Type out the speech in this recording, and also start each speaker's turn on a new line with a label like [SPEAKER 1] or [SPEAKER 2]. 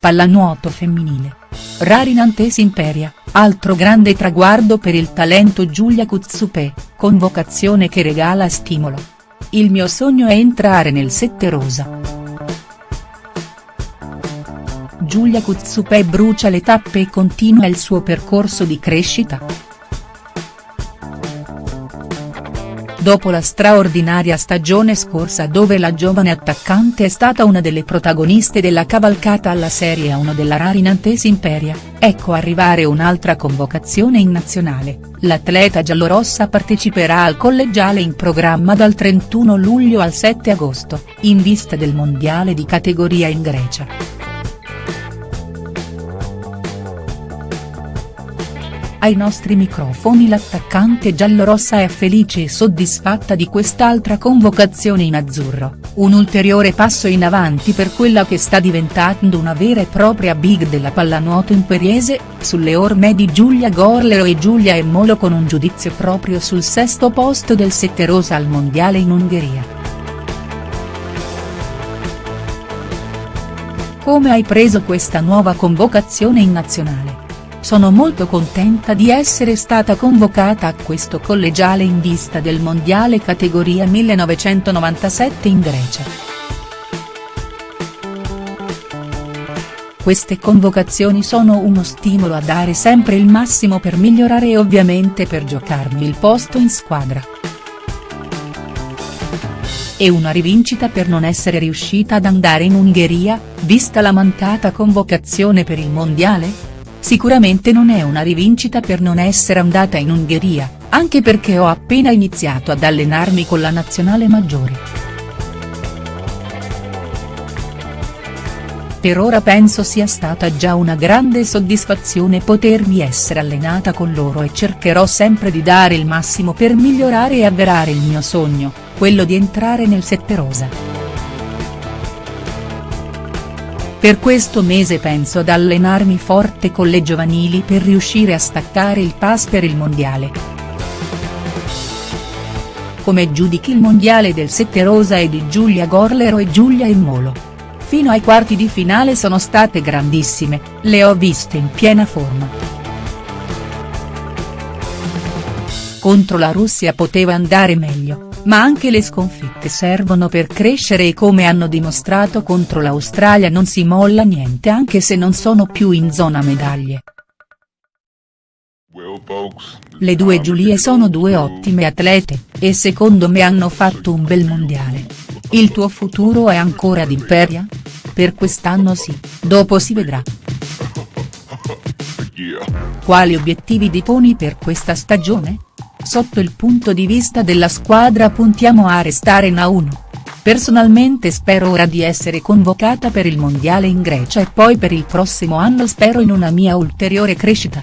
[SPEAKER 1] Pallanuoto femminile. Rari Nantes Imperia, altro grande traguardo per il talento Giulia Kuzzupé, convocazione che regala stimolo. Il mio sogno è entrare nel sette rosa. Giulia Kuzzupé brucia le tappe e continua il suo percorso di crescita. Dopo la straordinaria stagione scorsa dove la giovane attaccante è stata una delle protagoniste della cavalcata alla Serie 1 della Rari Nantes Imperia, ecco arrivare un'altra convocazione in nazionale, l'atleta giallorossa parteciperà al collegiale in programma dal 31 luglio al 7 agosto, in vista del mondiale di categoria in Grecia. Ai nostri microfoni l'attaccante giallorossa è felice e soddisfatta di quest'altra convocazione in azzurro, un ulteriore passo in avanti per quella che sta diventando una vera e propria big della pallanuoto imperiese, sulle orme di Giulia Gorlero e Giulia Emmolo con un giudizio proprio sul sesto posto del Sette Rosa al Mondiale in Ungheria. Come hai preso questa nuova convocazione in nazionale? Sono molto contenta di essere stata convocata a questo collegiale in vista del mondiale categoria 1997 in Grecia. Queste convocazioni sono uno stimolo a dare sempre il massimo per migliorare e ovviamente per giocarmi il posto in squadra. E una rivincita per non essere riuscita ad andare in Ungheria, vista la mancata convocazione per il mondiale?. Sicuramente non è una rivincita per non essere andata in Ungheria, anche perché ho appena iniziato ad allenarmi con la nazionale maggiore. Per ora penso sia stata già una grande soddisfazione potermi essere allenata con loro e cercherò sempre di dare il massimo per migliorare e avverare il mio sogno, quello di entrare nel sette rosa. Per questo mese penso ad allenarmi forte con le giovanili per riuscire a staccare il pass per il mondiale. Come giudichi il mondiale del Sette Rosa e di Giulia Gorlero e Giulia Emmolo? Fino ai quarti di finale sono state grandissime, le ho viste in piena forma. Contro la Russia poteva andare meglio ma anche le sconfitte servono per crescere e come hanno dimostrato contro l'Australia non si molla niente anche se non sono più in zona medaglie. Le due Giulie sono due ottime atlete, e secondo me hanno fatto un bel mondiale. Il tuo futuro è ancora ad Imperia? Per quest'anno sì, dopo si vedrà. Quali obiettivi ti poni per questa stagione?. Sotto il punto di vista della squadra puntiamo a restare in A1. Personalmente spero ora di essere convocata per il mondiale in Grecia e poi per il prossimo anno spero in una mia ulteriore crescita.